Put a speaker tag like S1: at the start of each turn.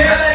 S1: 예.